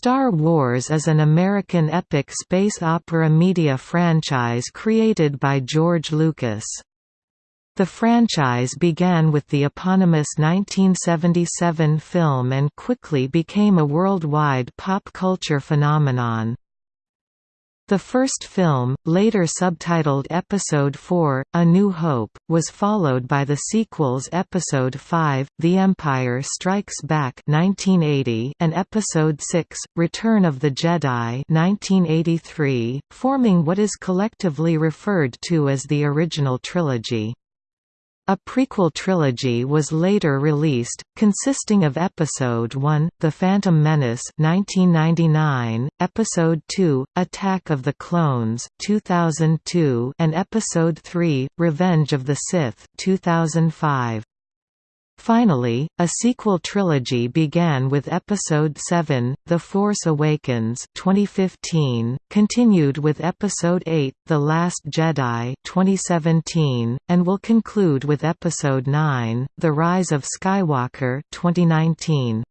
Star Wars is an American epic space opera media franchise created by George Lucas. The franchise began with the eponymous 1977 film and quickly became a worldwide pop culture phenomenon. The first film, later subtitled Episode 4, A New Hope, was followed by the sequels Episode 5, The Empire Strikes Back 1980 and Episode 6, Return of the Jedi 1983, forming what is collectively referred to as the original trilogy. A prequel trilogy was later released, consisting of Episode 1, The Phantom Menace 1999, Episode 2, Attack of the Clones 2002, and Episode 3, Revenge of the Sith 2005. Finally, a sequel trilogy began with Episode 7, The Force Awakens 2015, continued with Episode 8, The Last Jedi 2017, and will conclude with Episode 9, The Rise of Skywalker 2019.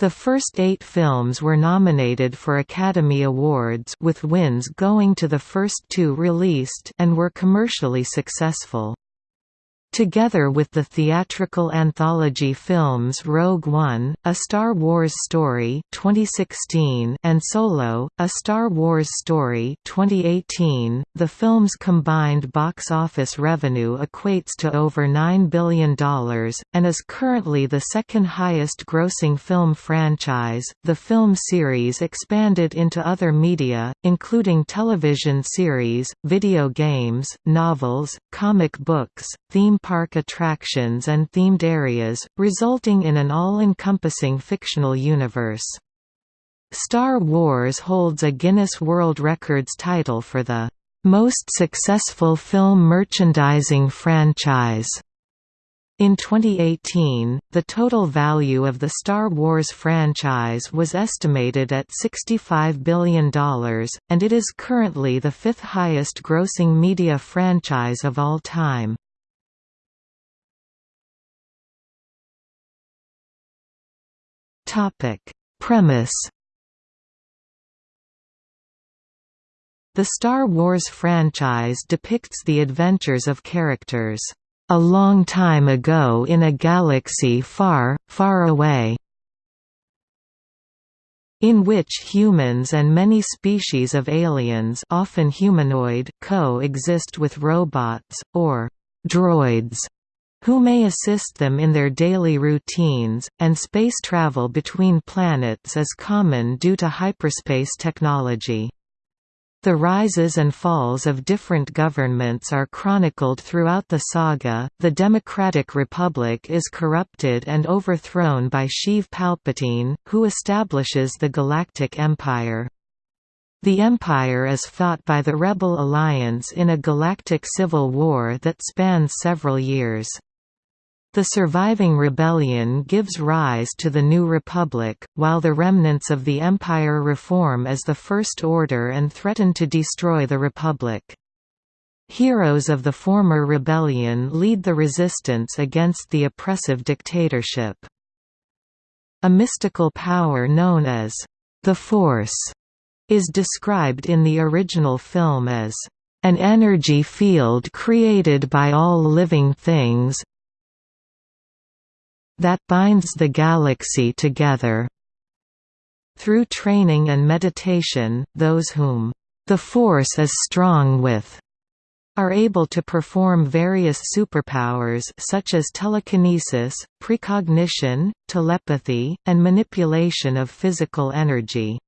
The first eight films were nominated for Academy Awards with wins going to the first two released and were commercially successful. Together with the theatrical anthology films Rogue One, A Star Wars Story 2016 and Solo, A Star Wars Story 2018, the film's combined box office revenue equates to over $9 billion, and is currently the second highest grossing film franchise. The film series expanded into other media, including television series, video games, novels, comic books, theme park attractions and themed areas, resulting in an all-encompassing fictional universe. Star Wars holds a Guinness World Records title for the most successful film merchandising franchise. In 2018, the total value of the Star Wars franchise was estimated at $65 billion, and it is currently the fifth highest grossing media franchise of all time. Topic: Premise The Star Wars franchise depicts the adventures of characters, "...a long time ago in a galaxy far, far away." in which humans and many species of aliens often humanoid co-exist with robots, or «droids», who may assist them in their daily routines, and space travel between planets is common due to hyperspace technology. The rises and falls of different governments are chronicled throughout the saga. The Democratic Republic is corrupted and overthrown by Sheev Palpatine, who establishes the Galactic Empire. The Empire is fought by the Rebel Alliance in a galactic civil war that spans several years. The surviving rebellion gives rise to the New Republic, while the remnants of the Empire reform as the First Order and threaten to destroy the Republic. Heroes of the former rebellion lead the resistance against the oppressive dictatorship. A mystical power known as the Force is described in the original film as an energy field created by all living things, that binds the galaxy together. Through training and meditation, those whom the Force is strong with are able to perform various superpowers such as telekinesis, precognition, telepathy, and manipulation of physical energy.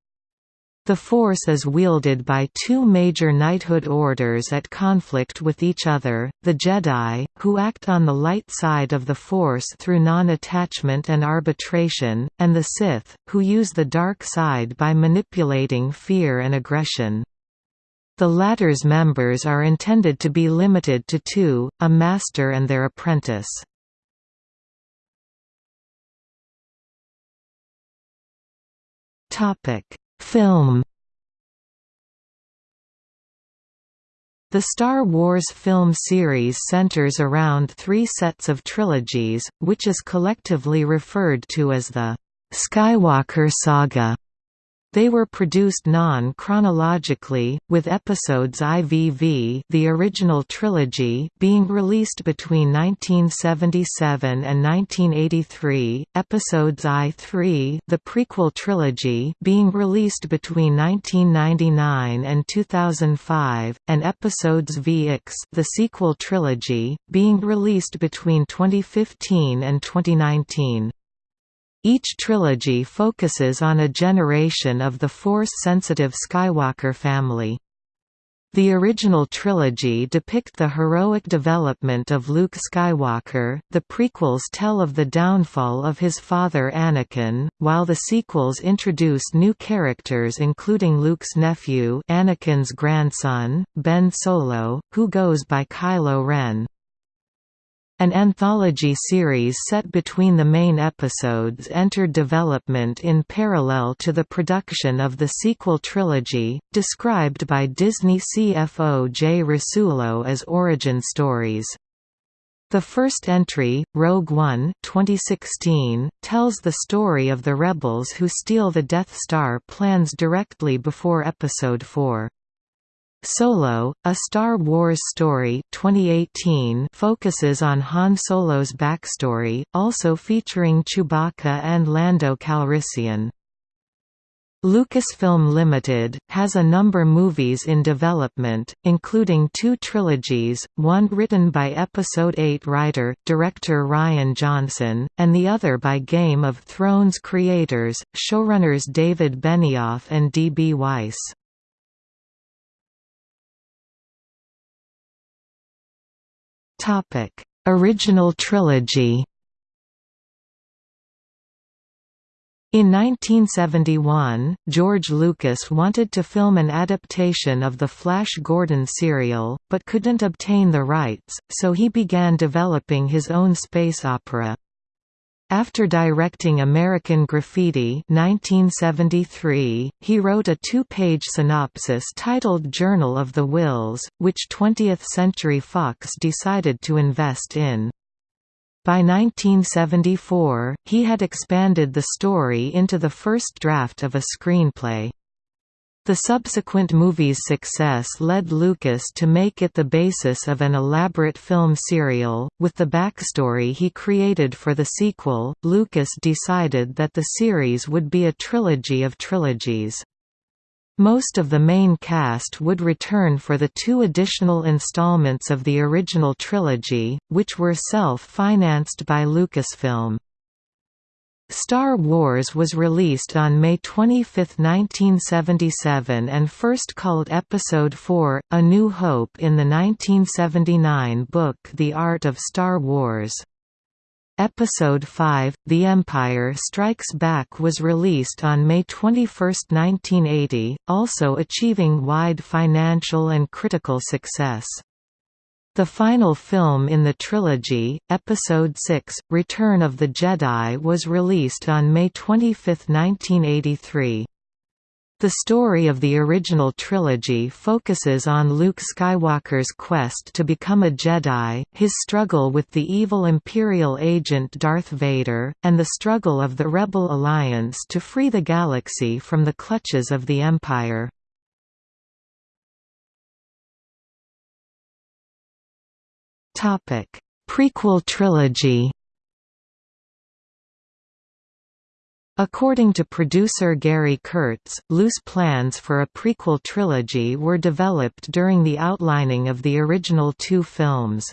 The Force is wielded by two major knighthood orders at conflict with each other, the Jedi, who act on the light side of the Force through non-attachment and arbitration, and the Sith, who use the dark side by manipulating fear and aggression. The latter's members are intended to be limited to two, a master and their apprentice. Topic Film The Star Wars film series centers around three sets of trilogies, which is collectively referred to as the Skywalker Saga. They were produced non-chronologically, with episodes IVV the original trilogy being released between 1977 and 1983, episodes I-3 the prequel trilogy being released between 1999 and 2005, and episodes VX the sequel trilogy, being released between 2015 and 2019. Each trilogy focuses on a generation of the Force-sensitive Skywalker family. The original trilogy depict the heroic development of Luke Skywalker, the prequels tell of the downfall of his father Anakin, while the sequels introduce new characters including Luke's nephew Anakin's grandson, Ben Solo, who goes by Kylo Ren. An anthology series set between the main episodes entered development in parallel to the production of the sequel trilogy, described by Disney CFO Jay Rasulo as origin stories. The first entry, Rogue One 2016, tells the story of the rebels who steal the Death Star plans directly before Episode 4. Solo, A Star Wars Story 2018 focuses on Han Solo's backstory, also featuring Chewbacca and Lando Calrissian. Lucasfilm Limited, has a number movies in development, including two trilogies, one written by Episode 8 writer, director Rian Johnson, and the other by Game of Thrones creators, showrunners David Benioff and D. B. Weiss. Topic: Original trilogy. In 1971, George Lucas wanted to film an adaptation of the Flash Gordon serial, but couldn't obtain the rights, so he began developing his own space opera. After directing American Graffiti 1973, he wrote a two-page synopsis titled Journal of the Whills, which 20th Century Fox decided to invest in. By 1974, he had expanded the story into the first draft of a screenplay. The subsequent movie's success led Lucas to make it the basis of an elaborate film serial. With the backstory he created for the sequel, Lucas decided that the series would be a trilogy of trilogies. Most of the main cast would return for the two additional installments of the original trilogy, which were self-financed by Lucasfilm. Star Wars was released on May 25, 1977 and first called Episode IV, A New Hope in the 1979 book The Art of Star Wars. Episode 5, The Empire Strikes Back was released on May 21, 1980, also achieving wide financial and critical success. The final film in the trilogy, Episode 6, Return of the Jedi was released on May 25, 1983. The story of the original trilogy focuses on Luke Skywalker's quest to become a Jedi, his struggle with the evil Imperial agent Darth Vader, and the struggle of the Rebel Alliance to free the galaxy from the clutches of the Empire. Topic: Prequel trilogy. According to producer Gary Kurtz, loose plans for a prequel trilogy were developed during the outlining of the original two films.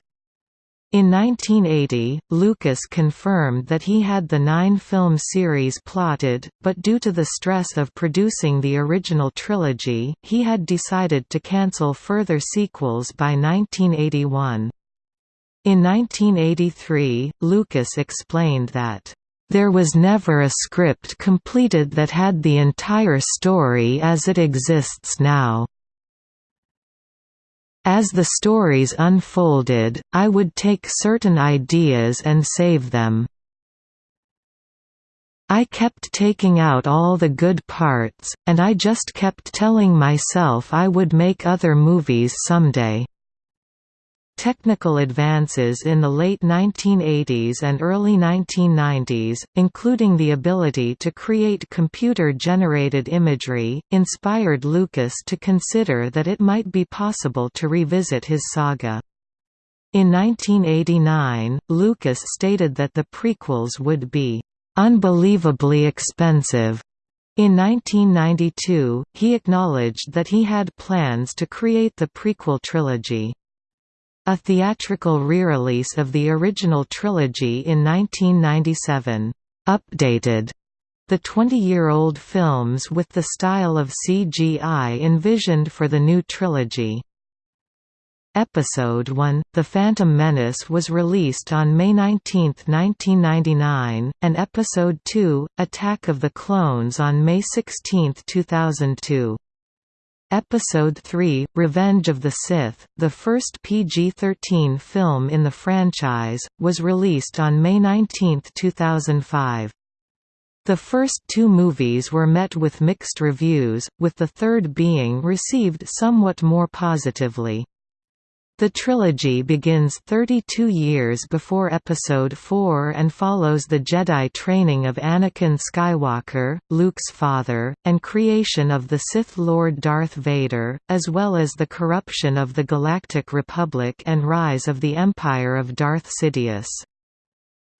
In 1980, Lucas confirmed that he had the nine-film series plotted, but due to the stress of producing the original trilogy, he had decided to cancel further sequels by 1981. In 1983, Lucas explained that, "...there was never a script completed that had the entire story as it exists now. As the stories unfolded, I would take certain ideas and save them. I kept taking out all the good parts, and I just kept telling myself I would make other movies someday." Technical advances in the late 1980s and early 1990s, including the ability to create computer-generated imagery, inspired Lucas to consider that it might be possible to revisit his saga. In 1989, Lucas stated that the prequels would be unbelievably expensive. In 1992, he acknowledged that he had plans to create the prequel trilogy. A theatrical re-release of the original trilogy in 1997, updated the 20-year-old films with the style of CGI envisioned for the new trilogy. Episode 1, The Phantom Menace was released on May 19, 1999, and Episode 2, Attack of the Clones on May 16, 2002. Episode 3, Revenge of the Sith, the first PG-13 film in the franchise, was released on May 19, 2005. The first two movies were met with mixed reviews, with the third being received somewhat more positively. The trilogy begins 32 years before Episode 4 and follows the Jedi training of Anakin Skywalker, Luke's father, and creation of the Sith Lord Darth Vader, as well as the corruption of the Galactic Republic and rise of the Empire of Darth Sidious.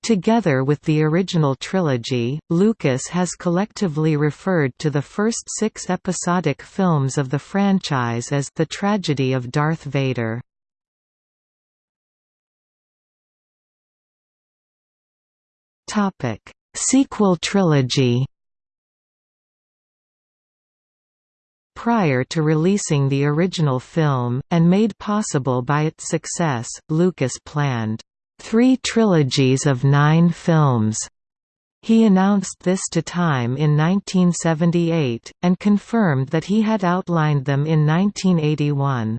Together with the original trilogy, Lucas has collectively referred to the first six episodic films of the franchise as The Tragedy of Darth Vader. Topic: Sequel trilogy. Prior to releasing the original film, and made possible by its success, Lucas planned three trilogies of nine films. He announced this to Time in 1978, and confirmed that he had outlined them in 1981.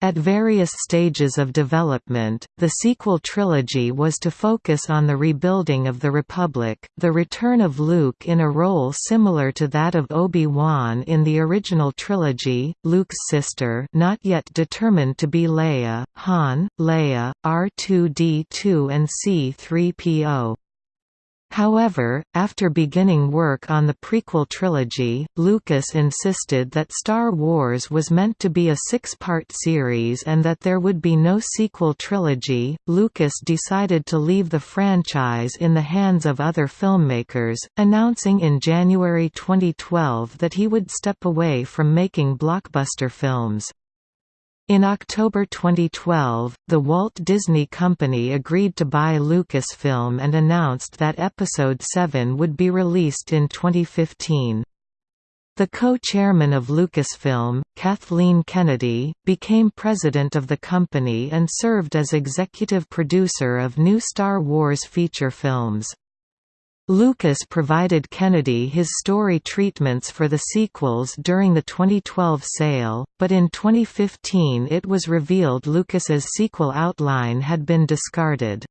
At various stages of development, the sequel trilogy was to focus on the rebuilding of the Republic, the return of Luke in a role similar to that of Obi-Wan in the original trilogy, Luke's sister not yet determined to be Leia, Han, Leia, R2-D2 and C-3PO. However, after beginning work on the prequel trilogy, Lucas insisted that Star Wars was meant to be a six-part series and that there would be no sequel trilogy. Lucas decided to leave the franchise in the hands of other filmmakers, announcing in January 2012 that he would step away from making blockbuster films. In October 2012, the Walt Disney Company agreed to buy Lucasfilm and announced that Episode 7 would be released in 2015. The co-chairman of Lucasfilm, Kathleen Kennedy, became president of the company and served as executive producer of new Star Wars feature films. Lucas provided Kennedy his story treatments for the sequels during the 2012 sale, but in 2015 it was revealed Lucas's sequel outline had been discarded.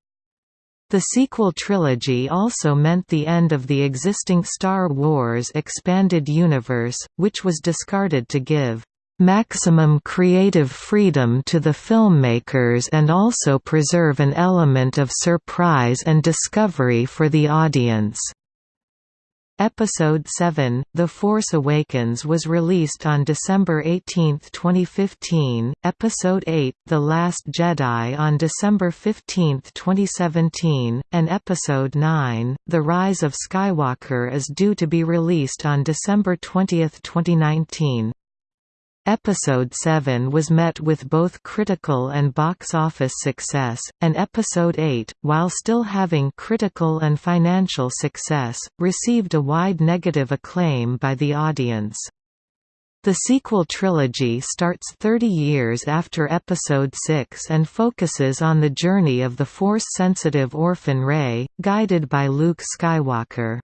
The sequel trilogy also meant the end of the existing Star Wars expanded universe, which was discarded to give maximum creative freedom to the filmmakers and also preserve an element of surprise and discovery for the audience. Episode 7, The Force Awakens was released on December 18, 2015, Episode 8, The Last Jedi on December 15, 2017, and Episode 9, The Rise of Skywalker is due to be released on December 20, 2019. Episode 7 was met with both critical and box office success, and Episode 8, while still having critical and financial success, received a wide negative acclaim by the audience. The sequel trilogy starts 30 years after Episode 6 and focuses on the journey of the Force-sensitive orphan Rey, guided by Luke Skywalker.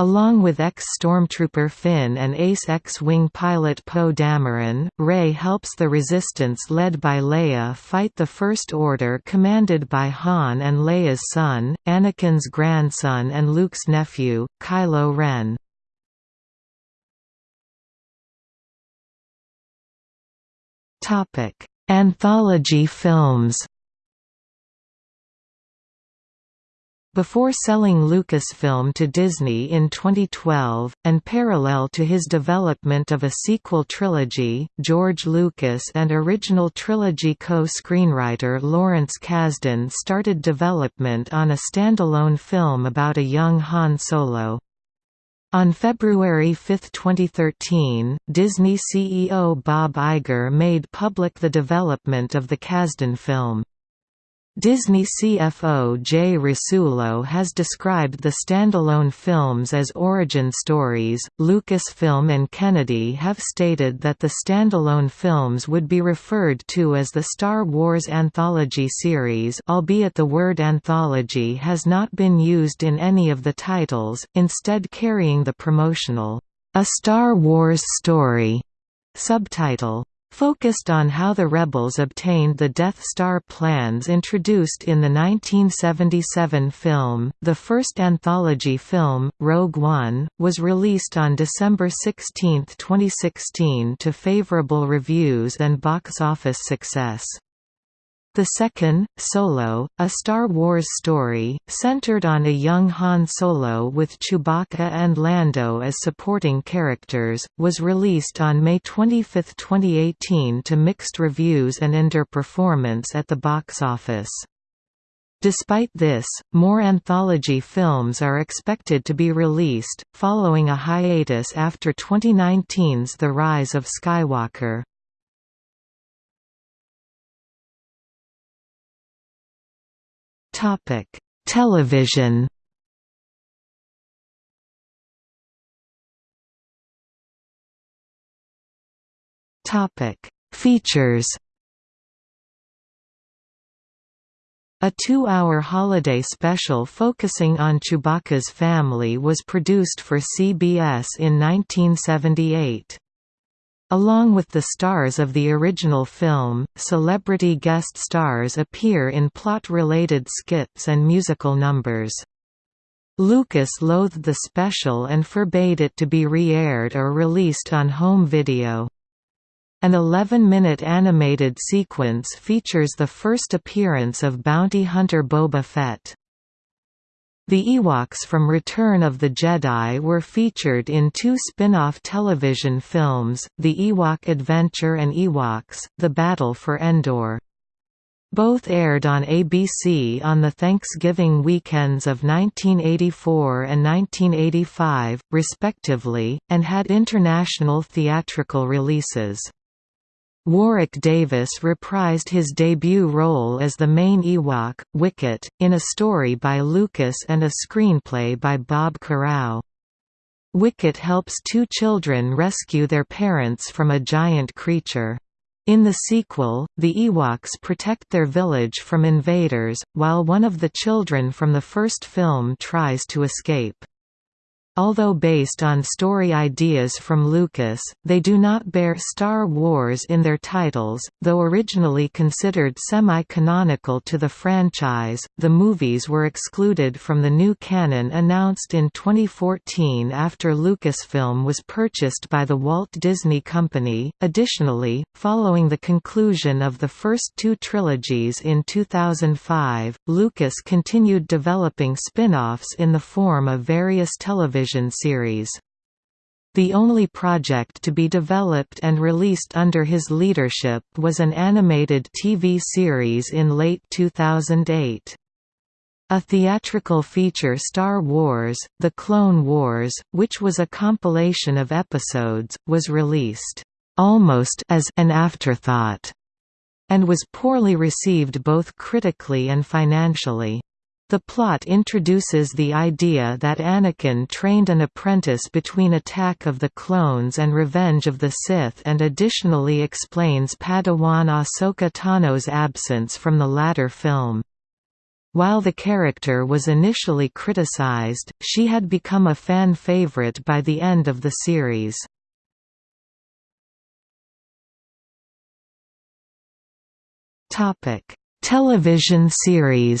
Along with ex-stormtrooper Finn and ace X-wing pilot Poe Dameron, Rey helps the Resistance led by Leia fight the First Order commanded by Han and Leia's son, Anakin's grandson and Luke's nephew, Kylo Ren. Anthology films Before selling Lucasfilm to Disney in 2012, and parallel to his development of a sequel trilogy, George Lucas and original trilogy co-screenwriter Lawrence Kasdan started development on a standalone film about a young Han Solo. On February 5, 2013, Disney CEO Bob Iger made public the development of the Kasdan film. Disney CFO Jay Rasulo has described the standalone films as origin stories. Lucasfilm and Kennedy have stated that the standalone films would be referred to as the Star Wars Anthology series, albeit the word anthology has not been used in any of the titles, instead carrying the promotional, A Star Wars Story subtitle focused on how the rebels obtained the Death Star plans introduced in the 1977 film. The first anthology film, Rogue One, was released on December 16, 2016 to favorable reviews and box office success. The second, Solo, a Star Wars story, centered on a young Han Solo with Chewbacca and Lando as supporting characters, was released on May 25, 2018 to mixed reviews and underperformance at the box office. Despite this, more anthology films are expected to be released, following a hiatus after 2019's The Rise of Skywalker. Topic: Television. Topic: Features. A two-hour holiday special focusing on Chewbacca's family was produced for CBS in 1978. Along with the stars of the original film, celebrity guest stars appear in plot-related skits and musical numbers. Lucas loathed the special and forbade it to be re-aired or released on home video. An 11-minute animated sequence features the first appearance of bounty hunter Boba Fett. The Ewoks from Return of the Jedi were featured in two spin-off television films, The Ewok Adventure and Ewoks, The Battle for Endor. Both aired on ABC on the Thanksgiving weekends of 1984 and 1985, respectively, and had international theatrical releases. Warwick Davis reprised his debut role as the main Ewok, Wicket, in a story by Lucas and a screenplay by Bob Carrau. Wicket helps two children rescue their parents from a giant creature. In the sequel, the Ewoks protect their village from invaders, while one of the children from the first film tries to escape. Although based on story ideas from Lucas, they do not bear Star Wars in their titles, though originally considered semi-canonical to the franchise. The movies were excluded from the new canon announced in 2014 after Lucasfilm was purchased by the Walt Disney Company. Additionally, following the conclusion of the first two trilogies in 2005, Lucas continued developing spin-offs in the form of various television television series. The only project to be developed and released under his leadership was an animated TV series in late 2008. A theatrical feature Star Wars, The Clone Wars, which was a compilation of episodes, was released, almost as an afterthought, and was poorly received both critically and financially. The plot introduces the idea that Anakin trained an apprentice between Attack of the Clones and Revenge of the Sith and additionally explains Padawan Ahsoka Tano's absence from the latter film. While the character was initially criticized, she had become a fan favorite by the end of the series. Television series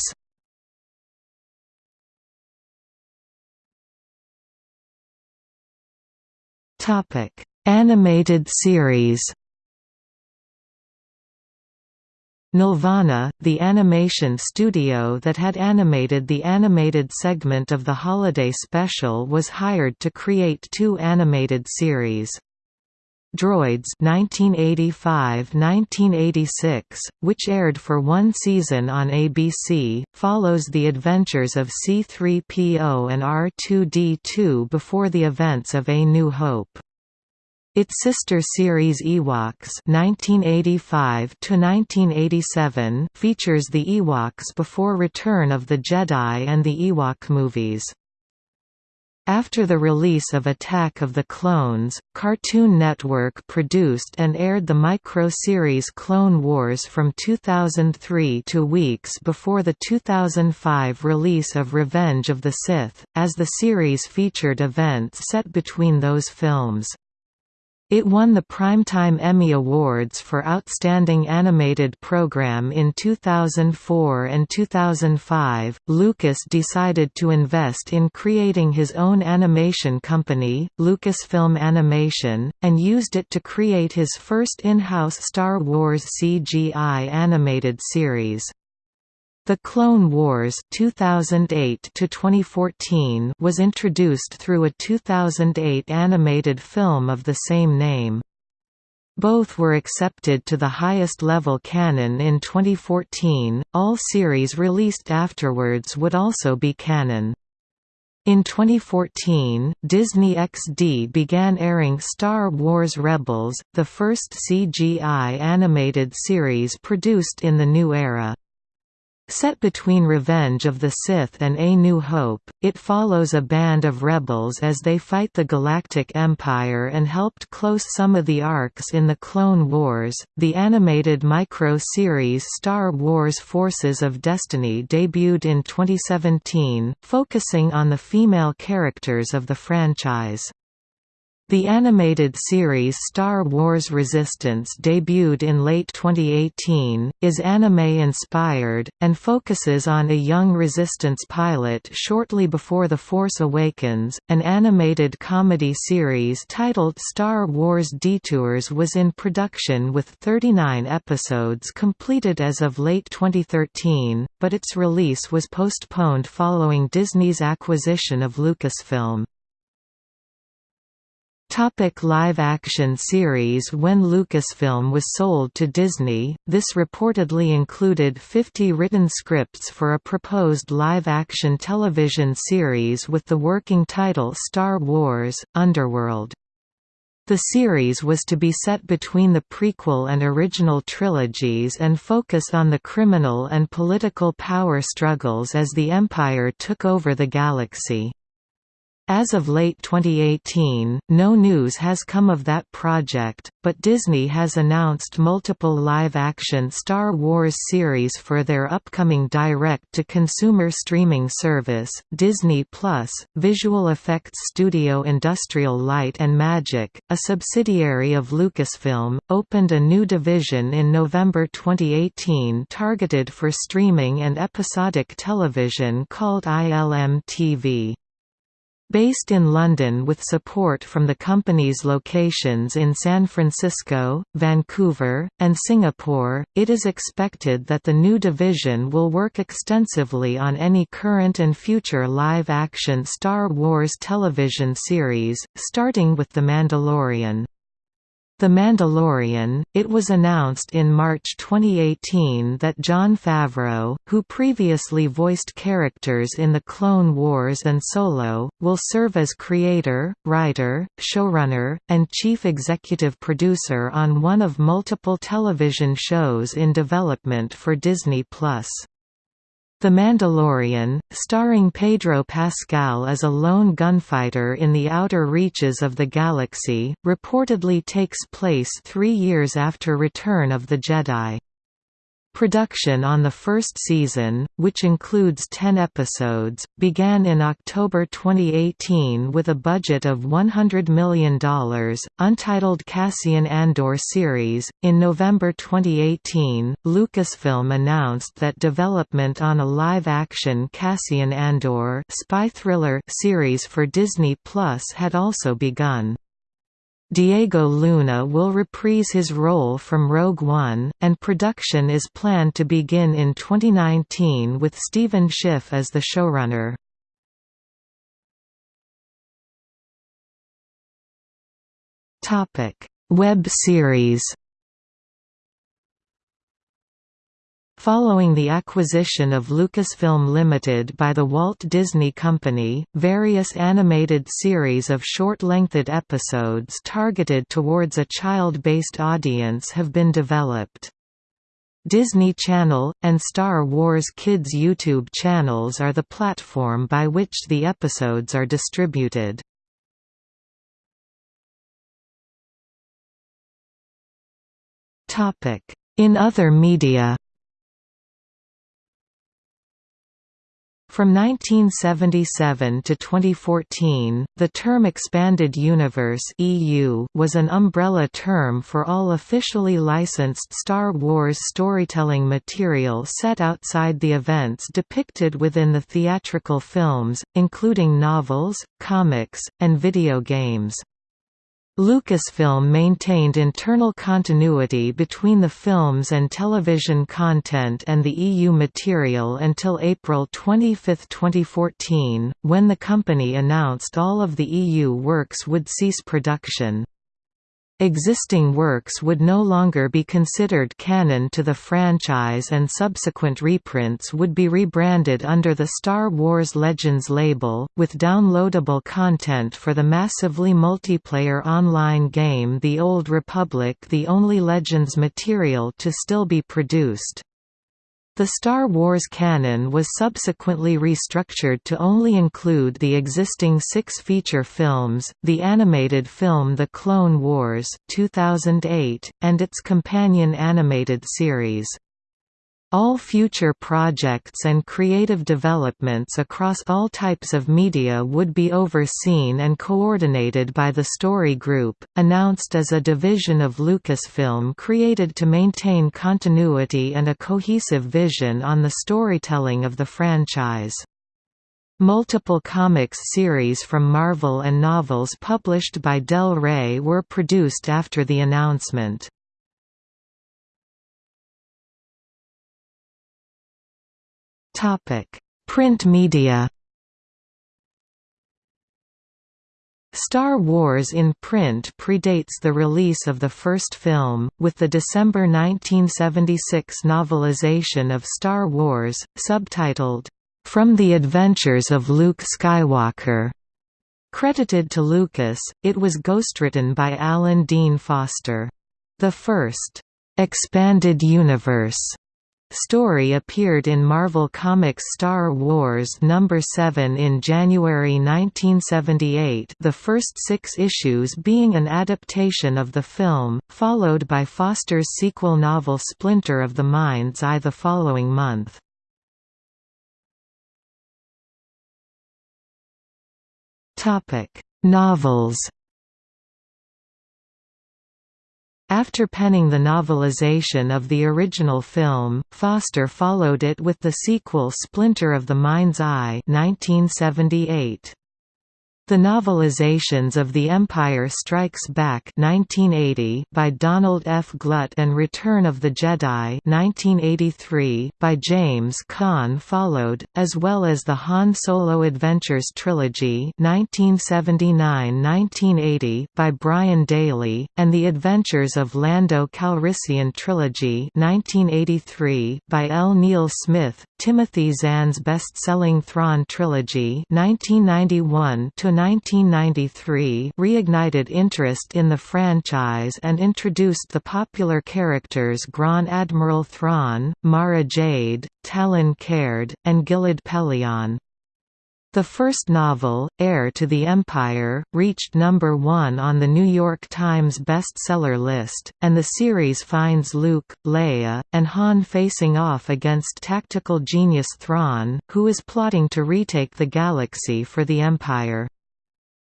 Topic: Animated series. Nelvana, the animation studio that had animated the animated segment of the holiday special was hired to create two animated series. Droids 1985–1986, which aired for one season on ABC, follows the adventures of C-3PO and R2-D2 before the events of A New Hope. Its sister series Ewoks (1985–1987) features the Ewoks before Return of the Jedi and the Ewok movies. After the release of Attack of the Clones, Cartoon Network produced and aired the micro-series Clone Wars from 2003 to weeks before the 2005 release of Revenge of the Sith, as the series featured events set between those films. It won the Primetime Emmy Awards for Outstanding Animated Program in 2004 and 2005. Lucas decided to invest in creating his own animation company, Lucasfilm Animation, and used it to create his first in-house Star Wars CGI animated series. The Clone Wars 2008 was introduced through a 2008 animated film of the same name. Both were accepted to the highest level canon in 2014, all series released afterwards would also be canon. In 2014, Disney XD began airing Star Wars Rebels, the first CGI animated series produced in the new era. Set between Revenge of the Sith and A New Hope, it follows a band of rebels as they fight the Galactic Empire and helped close some of the arcs in the Clone Wars. The animated micro series Star Wars Forces of Destiny debuted in 2017, focusing on the female characters of the franchise. The animated series Star Wars Resistance debuted in late 2018, is anime-inspired, and focuses on a young Resistance pilot shortly before The Force Awakens. An animated comedy series titled Star Wars Detours was in production with 39 episodes completed as of late 2013, but its release was postponed following Disney's acquisition of Lucasfilm. Topic live-action series When Lucasfilm was sold to Disney, this reportedly included 50 written scripts for a proposed live-action television series with the working title Star Wars, Underworld. The series was to be set between the prequel and original trilogies and focus on the criminal and political power struggles as the Empire took over the galaxy. As of late 2018, no news has come of that project, but Disney has announced multiple live-action Star Wars series for their upcoming direct-to-consumer streaming service, Disney+. Plus, visual effects studio Industrial Light and Magic, a subsidiary of Lucasfilm, opened a new division in November 2018 targeted for streaming and episodic television called ILM TV. Based in London with support from the company's locations in San Francisco, Vancouver, and Singapore, it is expected that the new division will work extensively on any current and future live-action Star Wars television series, starting with The Mandalorian. The Mandalorian, it was announced in March 2018 that Jon Favreau, who previously voiced characters in The Clone Wars and Solo, will serve as creator, writer, showrunner, and chief executive producer on one of multiple television shows in development for Disney+. The Mandalorian, starring Pedro Pascal as a lone gunfighter in the outer reaches of the galaxy, reportedly takes place three years after Return of the Jedi. Production on the first season, which includes 10 episodes, began in October 2018 with a budget of $100 million. Untitled Cassian Andor series. In November 2018, Lucasfilm announced that development on a live action Cassian Andor spy thriller series for Disney Plus had also begun. Diego Luna will reprise his role from Rogue One, and production is planned to begin in 2019 with Stephen Schiff as the showrunner. Web series Following the acquisition of Lucasfilm Limited by the Walt Disney Company, various animated series of short-lengthed episodes targeted towards a child-based audience have been developed. Disney Channel, and Star Wars Kids YouTube channels are the platform by which the episodes are distributed. In other media From 1977 to 2014, the term Expanded Universe (EU) was an umbrella term for all officially licensed Star Wars storytelling material set outside the events depicted within the theatrical films, including novels, comics, and video games. Lucasfilm maintained internal continuity between the films and television content and the EU material until April 25, 2014, when the company announced all of the EU works would cease production. Existing works would no longer be considered canon to the franchise and subsequent reprints would be rebranded under the Star Wars Legends label, with downloadable content for the massively multiplayer online game The Old Republic the only Legends material to still be produced. The Star Wars canon was subsequently restructured to only include the existing six feature films, the animated film The Clone Wars 2008, and its companion animated series. All future projects and creative developments across all types of media would be overseen and coordinated by the Story Group, announced as a division of Lucasfilm created to maintain continuity and a cohesive vision on the storytelling of the franchise. Multiple comics series from Marvel and novels published by Del Rey were produced after the announcement. Print media. Star Wars in print predates the release of the first film, with the December 1976 novelization of Star Wars, subtitled, From the Adventures of Luke Skywalker. Credited to Lucas, it was ghostwritten by Alan Dean Foster. The first, "'Expanded Universe' Story appeared in Marvel Comics Star Wars No. 7 in January 1978 the first six issues being an adaptation of the film, followed by Foster's sequel novel Splinter of the Mind's Eye the following month. Novels After penning the novelization of the original film, Foster followed it with the sequel Splinter of the Mind's Eye 1978. The novelizations of The Empire Strikes Back 1980 by Donald F. Glut and Return of the Jedi 1983 by James Kahn followed, as well as the Han Solo Adventures trilogy 1979–1980 by Brian Daley, and The Adventures of Lando Calrissian trilogy 1983 by L. Neil Smith, Timothy Zahn's best-selling Thrawn trilogy 1991 1993 reignited interest in the franchise and introduced the popular characters Grand Admiral Thrawn, Mara Jade, Talon Karrde, and Gilad Pellaeon. The first novel, Heir to the Empire, reached number one on the New York Times bestseller list, and the series finds Luke, Leia, and Han facing off against tactical genius Thrawn, who is plotting to retake the galaxy for the Empire.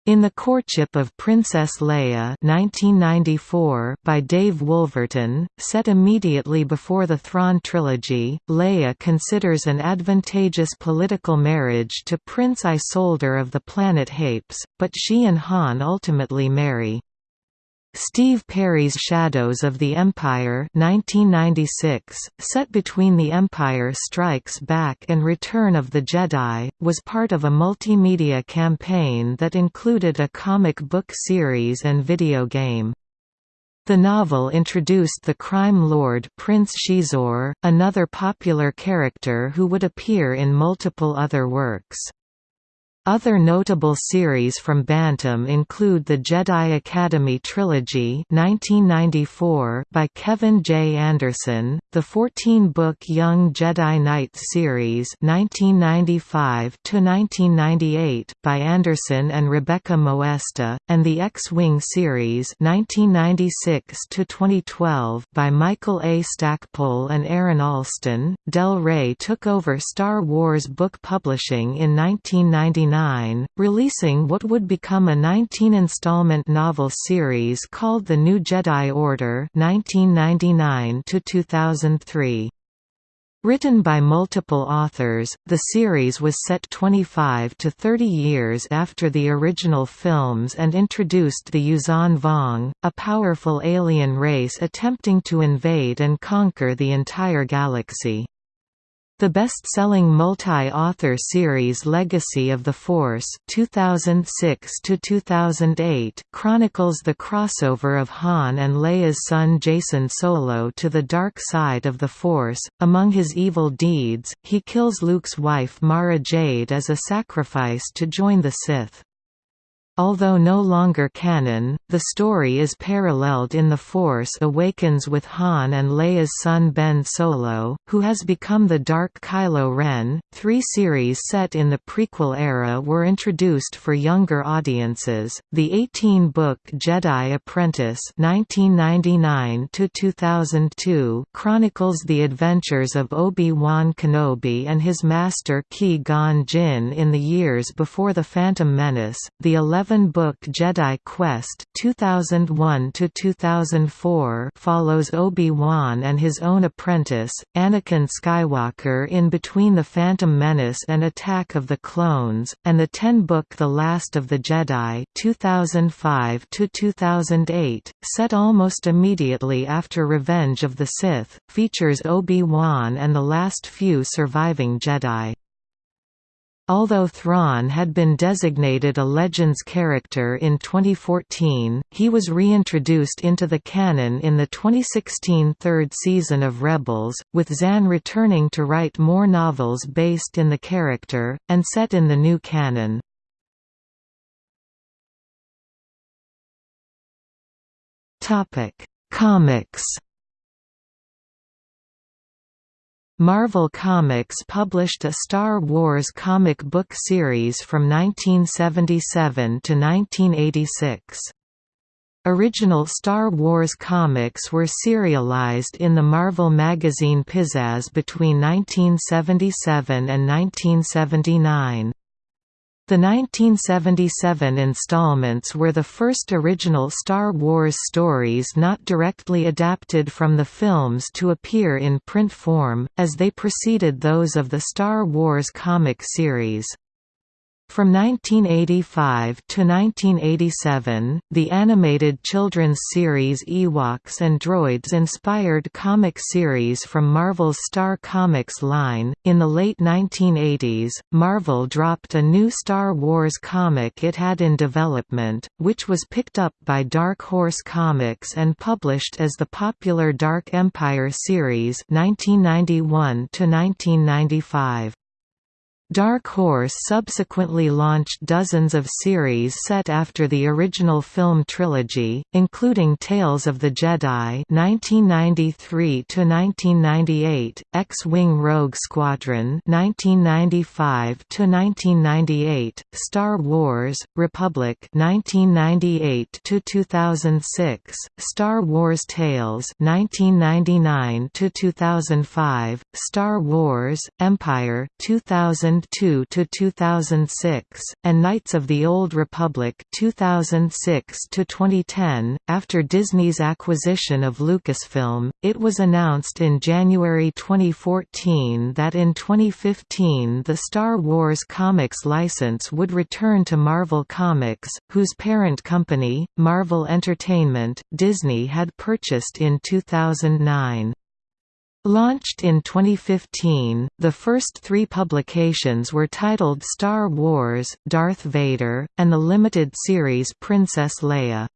In the Courtship of Princess Leia 1994 by Dave Wolverton, set immediately before the Thrawn trilogy, Leia considers an advantageous political marriage to Prince Isolder of the planet Hapes, but she and Han ultimately marry. Steve Perry's Shadows of the Empire 1996, set between The Empire Strikes Back and Return of the Jedi, was part of a multimedia campaign that included a comic book series and video game. The novel introduced the crime lord Prince Xizor, another popular character who would appear in multiple other works. Other notable series from Bantam include the Jedi Academy Trilogy 1994 by Kevin J. Anderson, the 14-book Young Jedi Knights series 1995 by Anderson and Rebecca Moesta, and the X-Wing series 1996 by Michael A. Stackpole and Aaron Allston. Del Rey took over Star Wars book publishing in 1999 releasing what would become a 19-installment novel series called The New Jedi Order 1999 -2003. Written by multiple authors, the series was set 25 to 30 years after the original films and introduced the Yuuzhan Vong, a powerful alien race attempting to invade and conquer the entire galaxy. The best-selling multi-author series Legacy of the Force 2006 chronicles the crossover of Han and Leia's son Jacen Solo to the dark side of the Force. Among his evil deeds, he kills Luke's wife Mara Jade as a sacrifice to join the Sith. Although no longer canon, the story is paralleled in The Force Awakens with Han and Leia's son Ben Solo, who has become the Dark Kylo Ren. Three series set in the prequel era were introduced for younger audiences. The 18-book Jedi Apprentice (1999–2002) chronicles the adventures of Obi-Wan Kenobi and his master Qui-Gon Jinn in the years before the Phantom Menace. The 11 11-book Jedi Quest 2001 follows Obi-Wan and his own apprentice, Anakin Skywalker in between The Phantom Menace and Attack of the Clones, and the 10-book The Last of the Jedi 2005 set almost immediately after Revenge of the Sith, features Obi-Wan and the last few surviving Jedi. Although Thrawn had been designated a Legends character in 2014, he was reintroduced into the canon in the 2016 third season of Rebels, with Zahn returning to write more novels based in the character, and set in the new canon. Comics Marvel Comics published a Star Wars comic book series from 1977 to 1986. Original Star Wars comics were serialized in the Marvel magazine Pizzazz between 1977 and 1979. The 1977 installments were the first original Star Wars stories not directly adapted from the films to appear in print form, as they preceded those of the Star Wars comic series. From 1985 to 1987, the animated children's series Ewoks and Droids inspired comic series from Marvel's Star Comics line. In the late 1980s, Marvel dropped a new Star Wars comic it had in development, which was picked up by Dark Horse Comics and published as the popular Dark Empire series 1991 to 1995. Dark Horse subsequently launched dozens of series set after the original film trilogy, including Tales of the Jedi (1993–1998), X-Wing Rogue Squadron (1995–1998), Star Wars: Republic (1998–2006), Star Wars Tales (1999–2005), Star Wars: Empire (2000). 2002–2006, and Knights of the Old Republic 2006 to 2010. After Disney's acquisition of Lucasfilm, it was announced in January 2014 that in 2015 the Star Wars comics license would return to Marvel Comics, whose parent company, Marvel Entertainment, Disney had purchased in 2009. Launched in 2015, the first three publications were titled Star Wars, Darth Vader, and the limited series Princess Leia.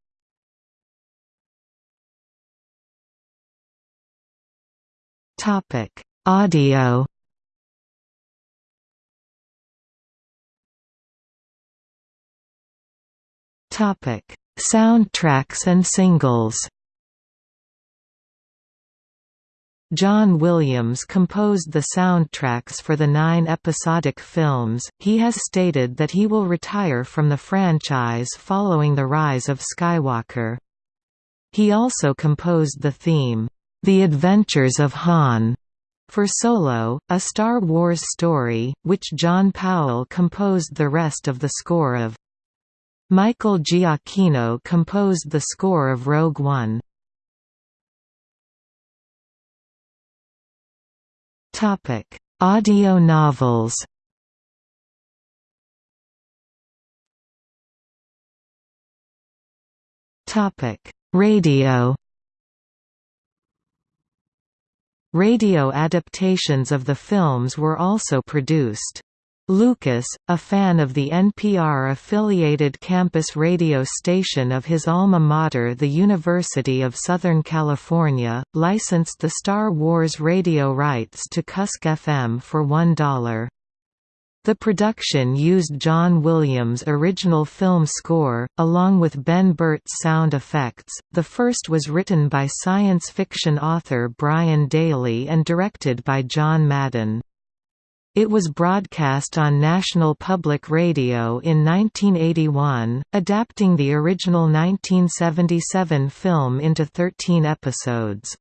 Audio Soundtracks and singles John Williams composed the soundtracks for the nine episodic films. He has stated that he will retire from the franchise following the rise of Skywalker. He also composed the theme, The Adventures of Han, for Solo, a Star Wars story, which John Powell composed the rest of the score of. Michael Giacchino composed the score of Rogue One. Topic: Audio novels. Topic: Radio. Radio adaptations of the films were also produced. Lucas, a fan of the NPR-affiliated campus radio station of his alma mater the University of Southern California, licensed the Star Wars radio rights to KUSC FM for $1. The production used John Williams' original film score, along with Ben Burtt's sound effects. The first was written by science fiction author Brian Daley and directed by John Madden. It was broadcast on National Public Radio in 1981, adapting the original 1977 film into 13 episodes.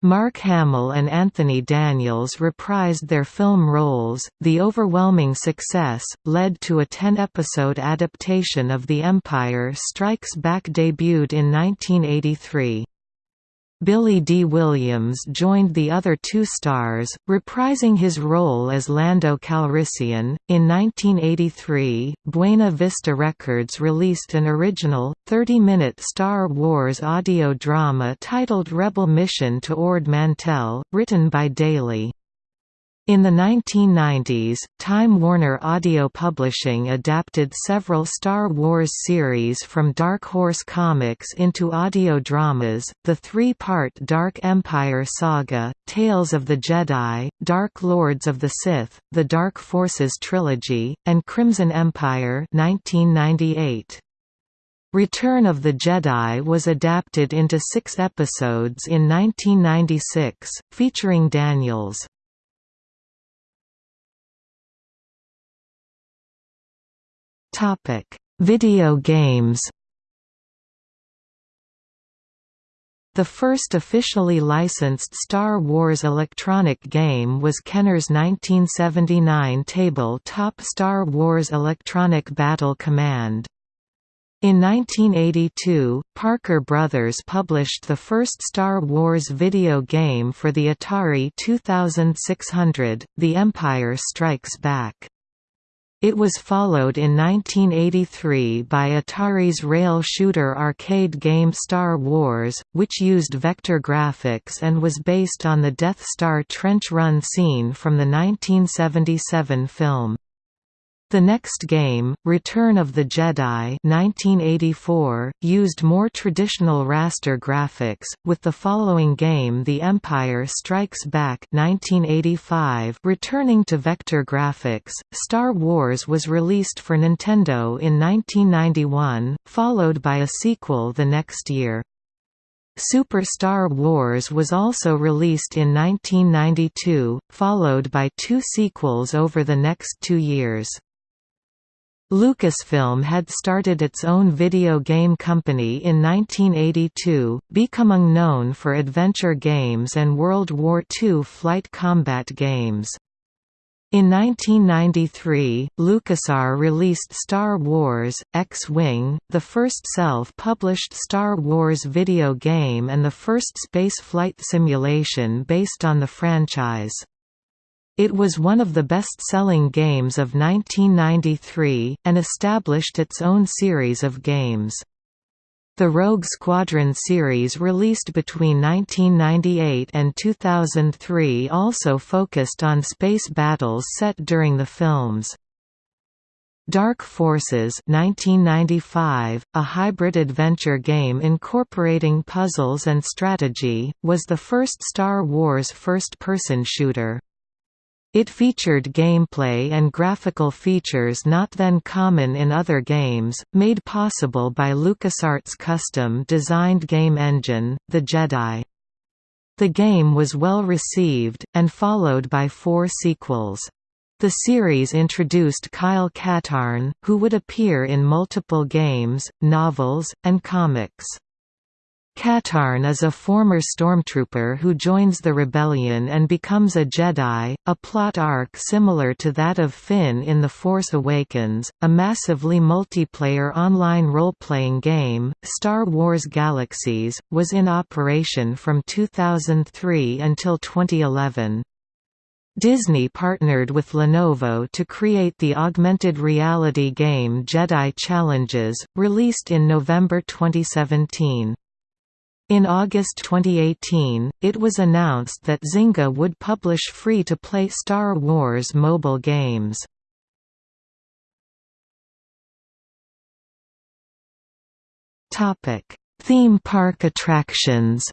Mark Hamill and Anthony Daniels reprised their film roles. The overwhelming success led to a 10-episode adaptation of The Empire Strikes Back debuted in 1983. Billy Dee Williams joined the other two stars, reprising his role as Lando Calrissian. In 1983, Buena Vista Records released an original, 30 minute Star Wars audio drama titled Rebel Mission to Ord Mantell, written by Daley. In the 1990s, Time Warner Audio Publishing adapted several Star Wars series from Dark Horse Comics into audio dramas, the three-part Dark Empire saga, Tales of the Jedi, Dark Lords of the Sith, The Dark Forces trilogy, and Crimson Empire 1998. Return of the Jedi was adapted into six episodes in 1996, featuring Daniels. Topic: Video games. The first officially licensed Star Wars electronic game was Kenner's 1979 tabletop Star Wars Electronic Battle Command. In 1982, Parker Brothers published the first Star Wars video game for the Atari 2600, The Empire Strikes Back. It was followed in 1983 by Atari's rail shooter arcade game Star Wars, which used vector graphics and was based on the Death Star trench run scene from the 1977 film. The next game, Return of the Jedi 1984, used more traditional raster graphics, with the following game The Empire Strikes Back 1985 returning to vector graphics. Star Wars was released for Nintendo in 1991, followed by a sequel the next year. Super Star Wars was also released in 1992, followed by two sequels over the next two years. Lucasfilm had started its own video game company in 1982, becoming known for adventure games and World War II flight combat games. In 1993, LucasArts released Star Wars, X-Wing, the first self-published Star Wars video game and the first space flight simulation based on the franchise. It was one of the best-selling games of 1993, and established its own series of games. The Rogue Squadron series released between 1998 and 2003 also focused on space battles set during the films. Dark Forces 1995, a hybrid adventure game incorporating puzzles and strategy, was the first Star Wars first-person shooter. It featured gameplay and graphical features not then common in other games, made possible by LucasArts' custom-designed game engine, the Jedi. The game was well received, and followed by four sequels. The series introduced Kyle Katarn, who would appear in multiple games, novels, and comics. Katarn is a former stormtrooper who joins the rebellion and becomes a Jedi, a plot arc similar to that of Finn in The Force Awakens. A massively multiplayer online role-playing game, Star Wars Galaxies, was in operation from 2003 until 2011. Disney partnered with Lenovo to create the augmented reality game Jedi Challenges, released in November 2017. In August 2018, it was announced that Zynga would publish free-to-play Star Wars mobile games. Theme park attractions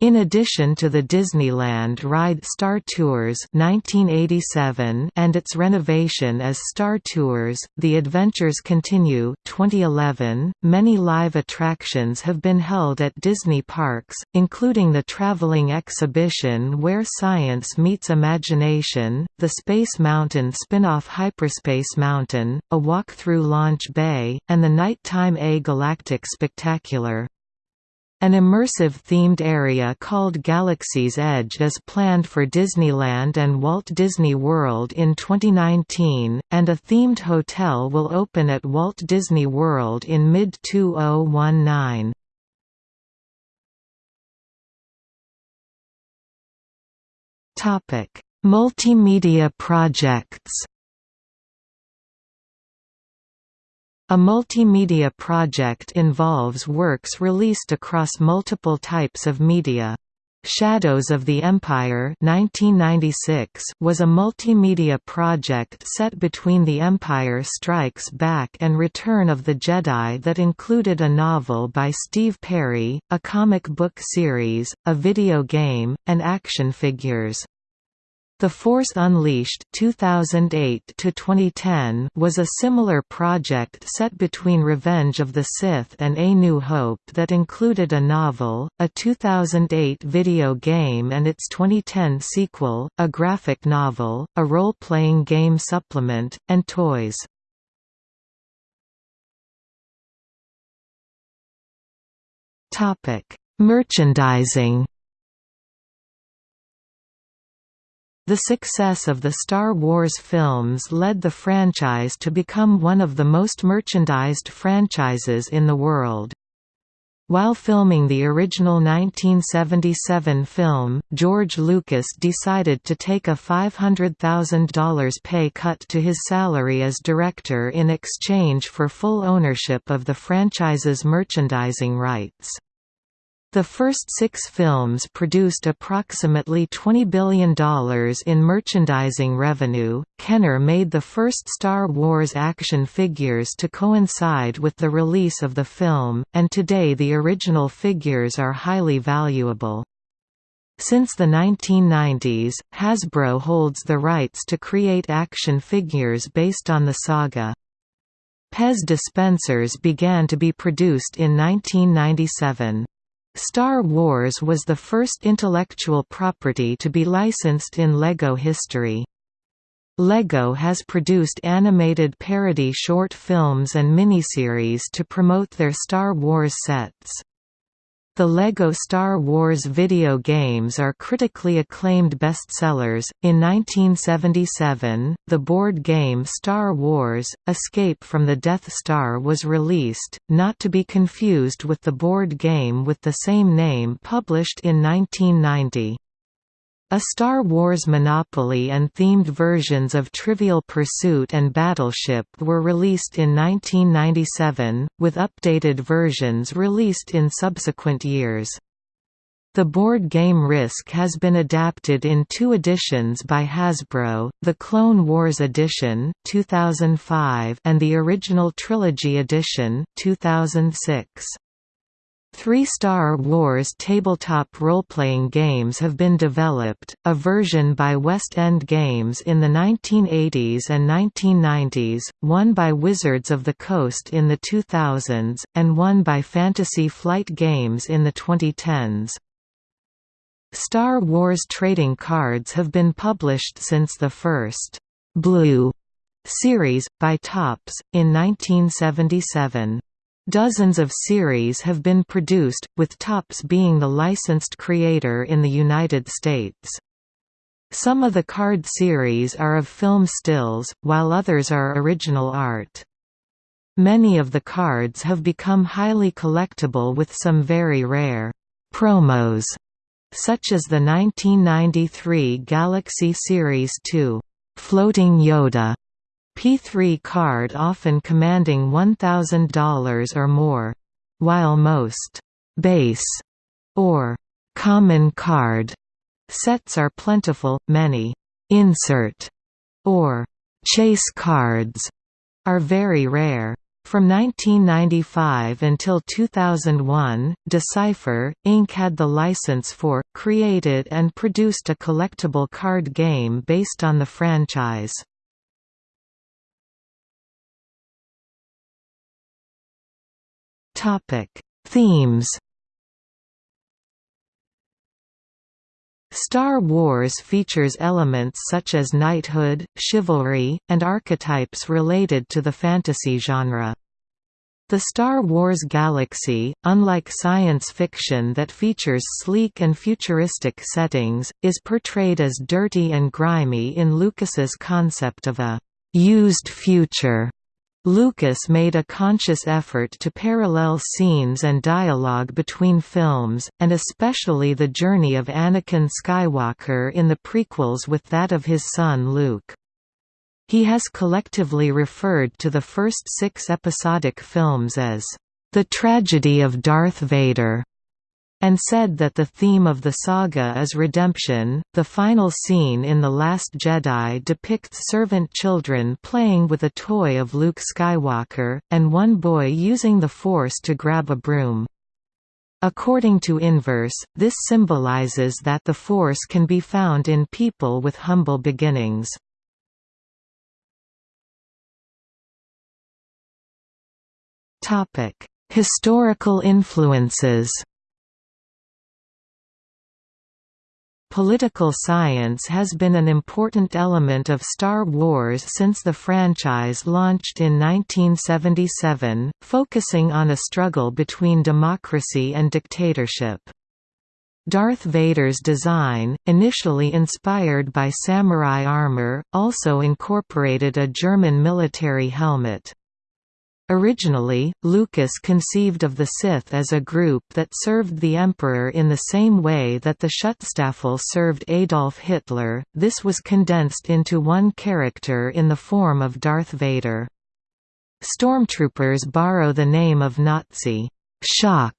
In addition to the Disneyland ride Star Tours 1987 and its renovation as Star Tours, The Adventures Continue 2011, many live attractions have been held at Disney parks, including the traveling exhibition Where Science Meets Imagination, the Space Mountain spin-off Hyperspace Mountain, a walk through Launch Bay, and the Nighttime A Galactic Spectacular. An immersive themed area called Galaxy's Edge is planned for Disneyland and Walt Disney World in 2019, and a themed hotel will open at Walt Disney World in mid-2019. Multimedia projects A multimedia project involves works released across multiple types of media. Shadows of the Empire 1996 was a multimedia project set between The Empire Strikes Back and Return of the Jedi that included a novel by Steve Perry, a comic book series, a video game, and action figures. The Force Unleashed 2008 was a similar project set between Revenge of the Sith and A New Hope that included a novel, a 2008 video game and its 2010 sequel, a graphic novel, a role-playing game supplement, and toys. Merchandising The success of the Star Wars films led the franchise to become one of the most merchandised franchises in the world. While filming the original 1977 film, George Lucas decided to take a $500,000 pay cut to his salary as director in exchange for full ownership of the franchise's merchandising rights. The first six films produced approximately $20 billion in merchandising revenue. Kenner made the first Star Wars action figures to coincide with the release of the film, and today the original figures are highly valuable. Since the 1990s, Hasbro holds the rights to create action figures based on the saga. Pez dispensers began to be produced in 1997. Star Wars was the first intellectual property to be licensed in LEGO history. LEGO has produced animated parody short films and miniseries to promote their Star Wars sets. The LEGO Star Wars video games are critically acclaimed bestsellers. In 1977, the board game Star Wars Escape from the Death Star was released, not to be confused with the board game with the same name published in 1990. A Star Wars Monopoly and themed versions of Trivial Pursuit and Battleship were released in 1997, with updated versions released in subsequent years. The board game Risk has been adapted in two editions by Hasbro, the Clone Wars Edition 2005 and the Original Trilogy Edition 2006. Three Star Wars tabletop role-playing games have been developed, a version by West End Games in the 1980s and 1990s, one by Wizards of the Coast in the 2000s, and one by Fantasy Flight Games in the 2010s. Star Wars trading cards have been published since the first «Blue» series, by Topps, in 1977. Dozens of series have been produced, with Topps being the licensed creator in the United States. Some of the card series are of film stills, while others are original art. Many of the cards have become highly collectible with some very rare promos, such as the 1993 Galaxy Series 2, Floating Yoda P3 card often commanding $1,000 or more. While most «base» or «common card» sets are plentiful, many «insert» or «chase cards» are very rare. From 1995 until 2001, Decipher, Inc. had the license for, created and produced a collectible card game based on the franchise. Topic: Themes. Star Wars features elements such as knighthood, chivalry, and archetypes related to the fantasy genre. The Star Wars galaxy, unlike science fiction that features sleek and futuristic settings, is portrayed as dirty and grimy in Lucas's concept of a «used future» Lucas made a conscious effort to parallel scenes and dialogue between films, and especially the journey of Anakin Skywalker in the prequels with that of his son Luke. He has collectively referred to the first six episodic films as, "...the tragedy of Darth Vader." And said that the theme of the saga is redemption. The final scene in The Last Jedi depicts servant children playing with a toy of Luke Skywalker, and one boy using the Force to grab a broom. According to Inverse, this symbolizes that the Force can be found in people with humble beginnings. Historical influences Political science has been an important element of Star Wars since the franchise launched in 1977, focusing on a struggle between democracy and dictatorship. Darth Vader's design, initially inspired by samurai armor, also incorporated a German military helmet. Originally, Lucas conceived of the Sith as a group that served the Emperor in the same way that the Schutzstaffel served Adolf Hitler, this was condensed into one character in the form of Darth Vader. Stormtroopers borrow the name of Nazi shock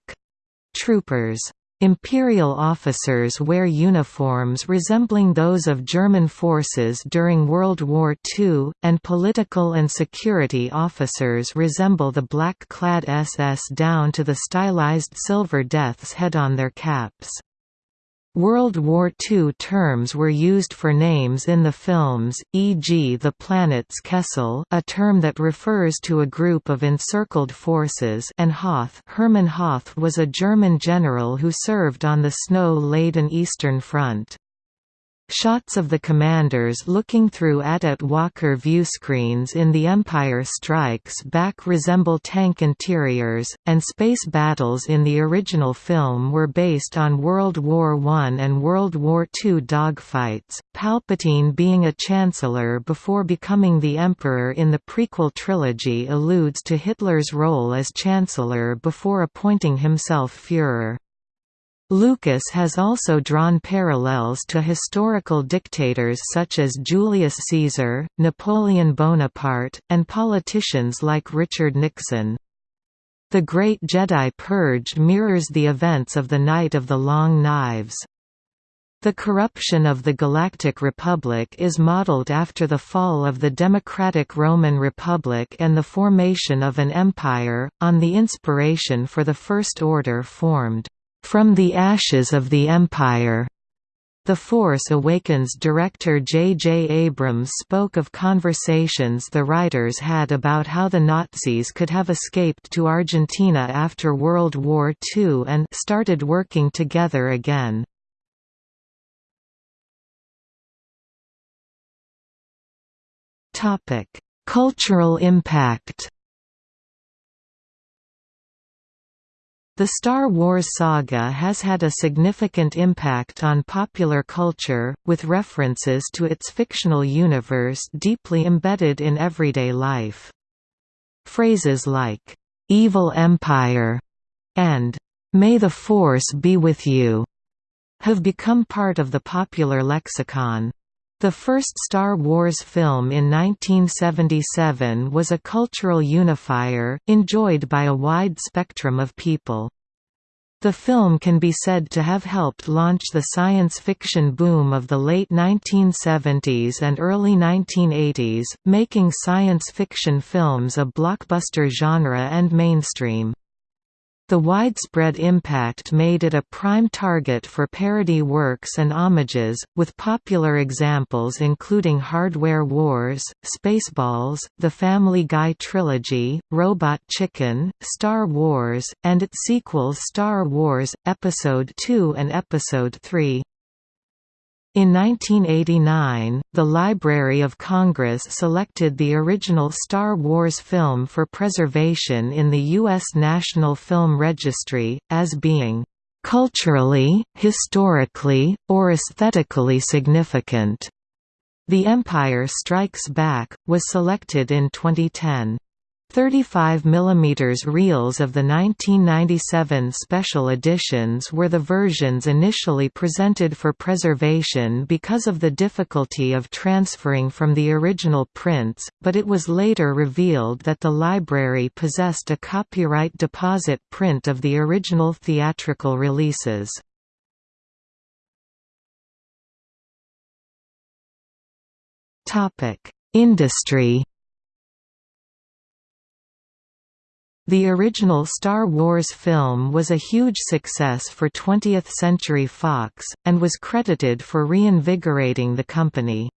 troopers. Imperial officers wear uniforms resembling those of German forces during World War II, and political and security officers resemble the black-clad SS down to the stylized silver death's head on their caps. World War II terms were used for names in the films, e.g. the planets Kessel a term that refers to a group of encircled forces and Hoth Hermann Hoth was a German general who served on the snow-laden Eastern Front. Shots of the commanders looking through AT-AT Walker viewscreens in The Empire Strikes Back resemble tank interiors, and space battles in the original film were based on World War I and World War II dogfights, Palpatine being a Chancellor before becoming the Emperor in the prequel trilogy alludes to Hitler's role as Chancellor before appointing himself Führer. Lucas has also drawn parallels to historical dictators such as Julius Caesar, Napoleon Bonaparte, and politicians like Richard Nixon. The Great Jedi Purge mirrors the events of the Night of the Long Knives. The corruption of the Galactic Republic is modeled after the fall of the Democratic Roman Republic and the formation of an empire, on the inspiration for the First Order formed from the Ashes of the Empire. The Force Awakens director J. J. Abrams spoke of conversations the writers had about how the Nazis could have escaped to Argentina after World War II and started working together again. Cultural impact The Star Wars saga has had a significant impact on popular culture, with references to its fictional universe deeply embedded in everyday life. Phrases like, "'Evil Empire' and "'May the Force be with you' have become part of the popular lexicon. The first Star Wars film in 1977 was a cultural unifier, enjoyed by a wide spectrum of people. The film can be said to have helped launch the science fiction boom of the late 1970s and early 1980s, making science fiction films a blockbuster genre and mainstream. The widespread impact made it a prime target for parody works and homages, with popular examples including Hardware Wars, Spaceballs, The Family Guy Trilogy, Robot Chicken, Star Wars, and its sequels Star Wars, Episode II and Episode III. In 1989, the Library of Congress selected the original Star Wars film for preservation in the U.S. National Film Registry, as being "...culturally, historically, or aesthetically significant." The Empire Strikes Back, was selected in 2010. 35 mm reels of the 1997 special editions were the versions initially presented for preservation because of the difficulty of transferring from the original prints, but it was later revealed that the library possessed a copyright deposit print of the original theatrical releases. Industry The original Star Wars film was a huge success for 20th Century Fox, and was credited for reinvigorating the company.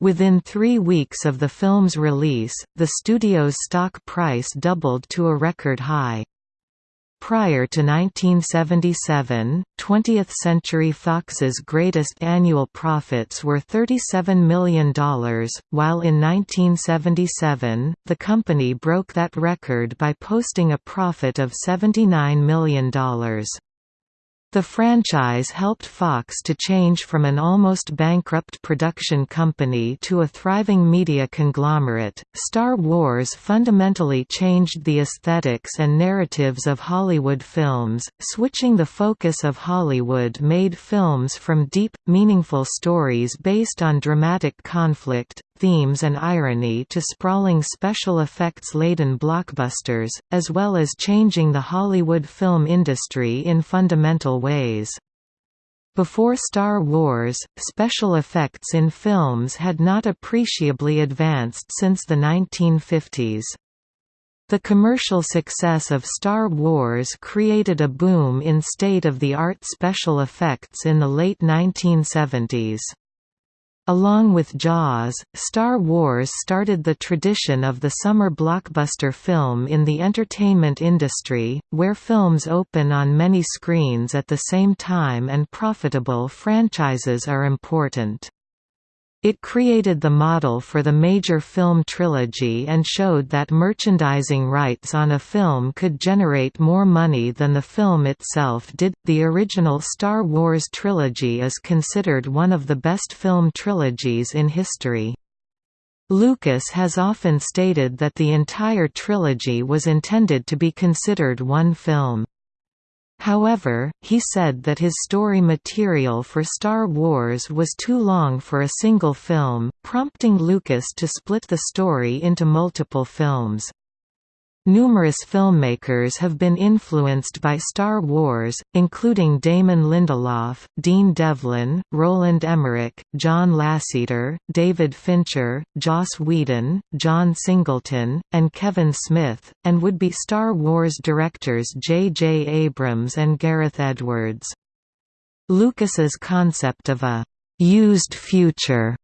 Within three weeks of the film's release, the studio's stock price doubled to a record high. Prior to 1977, 20th Century Fox's greatest annual profits were $37 million, while in 1977, the company broke that record by posting a profit of $79 million. The franchise helped Fox to change from an almost bankrupt production company to a thriving media conglomerate. Star Wars fundamentally changed the aesthetics and narratives of Hollywood films, switching the focus of Hollywood made films from deep, meaningful stories based on dramatic conflict, themes and irony to sprawling special effects-laden blockbusters, as well as changing the Hollywood film industry in fundamental ways. Before Star Wars, special effects in films had not appreciably advanced since the 1950s. The commercial success of Star Wars created a boom in state-of-the-art special effects in the late 1970s. Along with Jaws, Star Wars started the tradition of the summer blockbuster film in the entertainment industry, where films open on many screens at the same time and profitable franchises are important. It created the model for the major film trilogy and showed that merchandising rights on a film could generate more money than the film itself did. The original Star Wars trilogy is considered one of the best film trilogies in history. Lucas has often stated that the entire trilogy was intended to be considered one film. However, he said that his story material for Star Wars was too long for a single film, prompting Lucas to split the story into multiple films. Numerous filmmakers have been influenced by Star Wars, including Damon Lindelof, Dean Devlin, Roland Emmerich, John Lasseter, David Fincher, Joss Whedon, John Singleton, and Kevin Smith, and would-be Star Wars directors J. J. Abrams and Gareth Edwards. Lucas's concept of a «used future»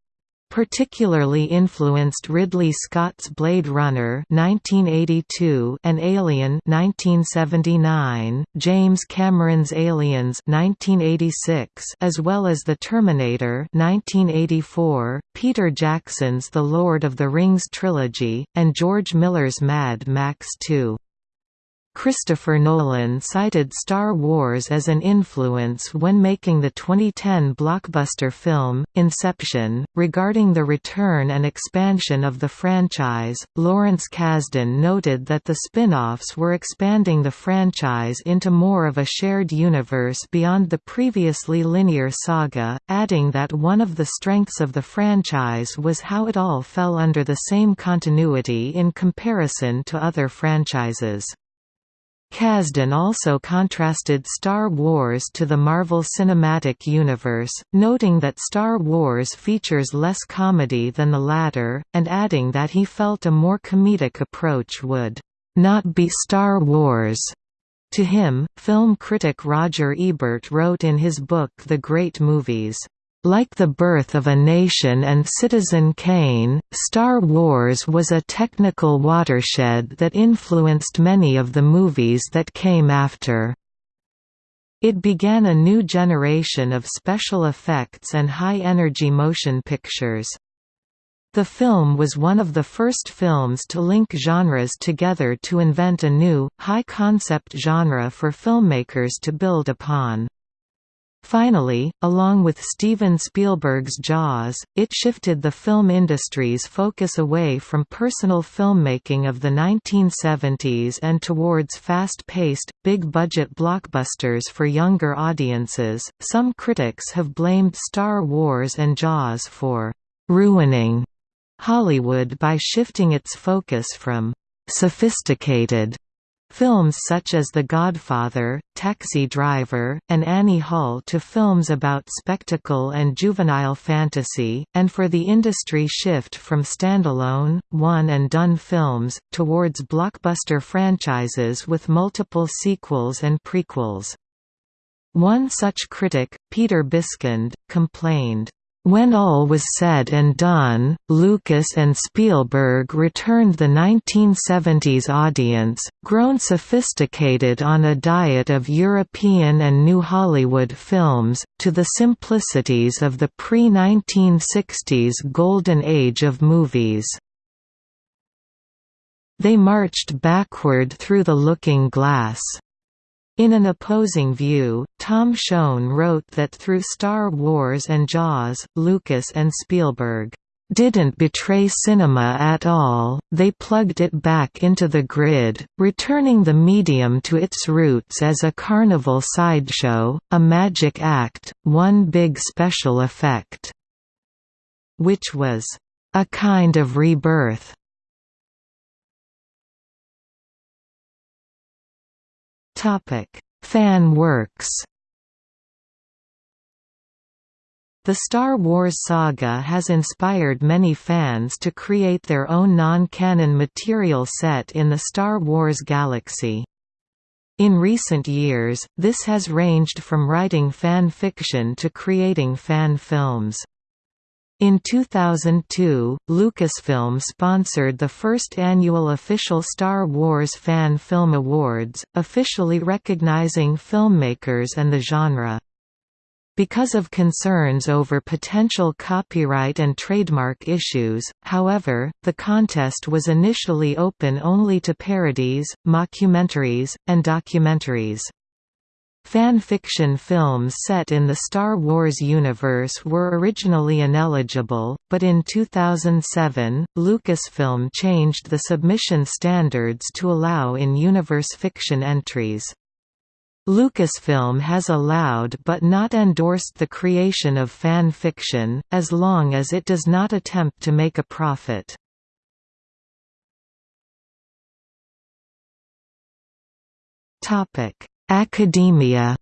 particularly influenced Ridley Scott's Blade Runner 1982 and Alien 1979, James Cameron's Aliens 1986 as well as The Terminator 1984, Peter Jackson's The Lord of the Rings trilogy, and George Miller's Mad Max 2. Christopher Nolan cited Star Wars as an influence when making the 2010 blockbuster film, Inception. Regarding the return and expansion of the franchise, Lawrence Kasdan noted that the spin offs were expanding the franchise into more of a shared universe beyond the previously linear saga, adding that one of the strengths of the franchise was how it all fell under the same continuity in comparison to other franchises. Kasdan also contrasted Star Wars to the Marvel Cinematic Universe, noting that Star Wars features less comedy than the latter, and adding that he felt a more comedic approach would not be Star Wars. To him, film critic Roger Ebert wrote in his book The Great Movies, like the birth of a nation and Citizen Kane, Star Wars was a technical watershed that influenced many of the movies that came after. It began a new generation of special effects and high-energy motion pictures. The film was one of the first films to link genres together to invent a new, high-concept genre for filmmakers to build upon. Finally, along with Steven Spielberg's Jaws, it shifted the film industry's focus away from personal filmmaking of the 1970s and towards fast-paced, big-budget blockbusters for younger audiences. Some critics have blamed Star Wars and Jaws for ruining Hollywood by shifting its focus from sophisticated Films such as The Godfather, Taxi Driver, and Annie Hall to films about spectacle and juvenile fantasy, and for the industry shift from standalone, one-and-done films, towards blockbuster franchises with multiple sequels and prequels. One such critic, Peter Biskind, complained, when all was said and done, Lucas and Spielberg returned the 1970s audience, grown sophisticated on a diet of European and New Hollywood films, to the simplicities of the pre-1960s golden age of movies. They marched backward through the looking glass. In an opposing view, Tom Shone wrote that through Star Wars and Jaws, Lucas and Spielberg didn't betray cinema at all, they plugged it back into the grid, returning the medium to its roots as a carnival sideshow, a magic act, one big special effect. Which was a kind of rebirth. Fan works. The Star Wars saga has inspired many fans to create their own non-canon material set in the Star Wars galaxy. In recent years, this has ranged from writing fan fiction to creating fan films. In 2002, Lucasfilm sponsored the first annual official Star Wars Fan Film Awards, officially recognizing filmmakers and the genre. Because of concerns over potential copyright and trademark issues, however, the contest was initially open only to parodies, mockumentaries, and documentaries. Fan fiction films set in the Star Wars universe were originally ineligible, but in 2007, Lucasfilm changed the submission standards to allow in-universe fiction entries. Lucasfilm has allowed but not endorsed the creation of fan fiction, as long as it does not attempt to make a profit. Academia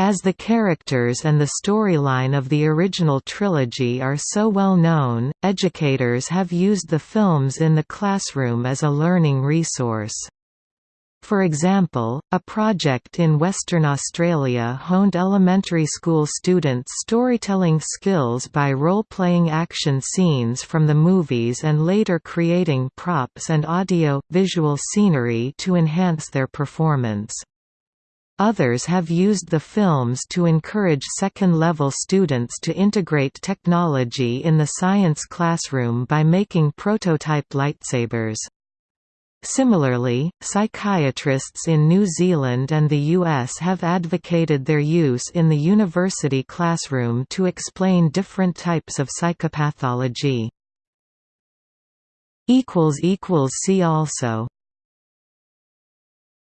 As the characters and the storyline of the original trilogy are so well known, educators have used the films in the classroom as a learning resource. For example, a project in Western Australia honed elementary school students' storytelling skills by role-playing action scenes from the movies and later creating props and audio-visual scenery to enhance their performance. Others have used the films to encourage second-level students to integrate technology in the science classroom by making prototype lightsabers. Similarly, psychiatrists in New Zealand and the US have advocated their use in the university classroom to explain different types of psychopathology. See also